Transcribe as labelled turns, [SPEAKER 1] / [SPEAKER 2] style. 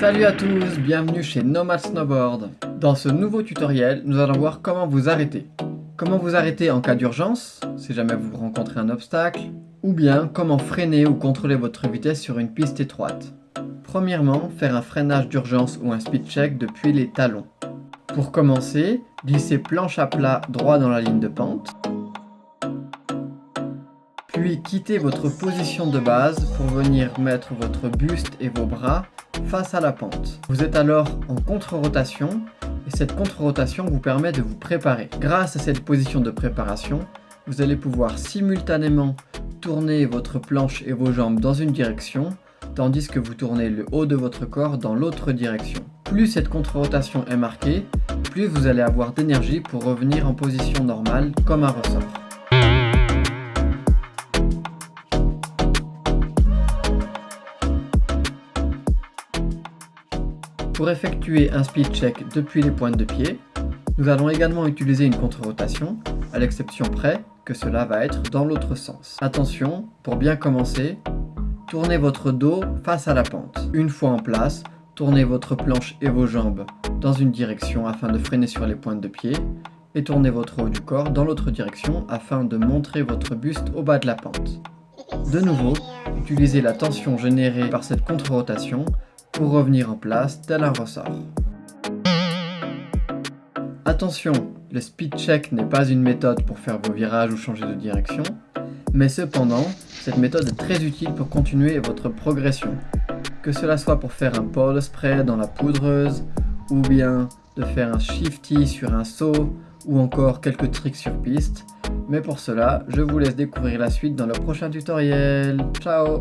[SPEAKER 1] Salut à tous, bienvenue chez Nomad Snowboard. Dans ce nouveau tutoriel, nous allons voir comment vous arrêter. Comment vous arrêter en cas d'urgence, si jamais vous rencontrez un obstacle, ou bien comment freiner ou contrôler votre vitesse sur une piste étroite. Premièrement, faire un freinage d'urgence ou un speed check depuis les talons. Pour commencer, glissez planche à plat droit dans la ligne de pente. Puis quittez votre position de base pour venir mettre votre buste et vos bras face à la pente. Vous êtes alors en contre-rotation et cette contre-rotation vous permet de vous préparer. Grâce à cette position de préparation, vous allez pouvoir simultanément tourner votre planche et vos jambes dans une direction, tandis que vous tournez le haut de votre corps dans l'autre direction. Plus cette contre-rotation est marquée, plus vous allez avoir d'énergie pour revenir en position normale comme un ressort. Pour effectuer un speed check depuis les pointes de pied, nous allons également utiliser une contre-rotation, à l'exception près que cela va être dans l'autre sens. Attention, pour bien commencer, tournez votre dos face à la pente. Une fois en place, tournez votre planche et vos jambes dans une direction afin de freiner sur les pointes de pied et tournez votre haut du corps dans l'autre direction afin de montrer votre buste au bas de la pente. De nouveau, utilisez la tension générée par cette contre-rotation pour revenir en place tel un ressort. Attention, le speed check n'est pas une méthode pour faire vos virages ou changer de direction, mais cependant, cette méthode est très utile pour continuer votre progression. Que cela soit pour faire un pole spray dans la poudreuse, ou bien de faire un shifty sur un saut, ou encore quelques tricks sur piste. Mais pour cela, je vous laisse découvrir la suite dans le prochain tutoriel. Ciao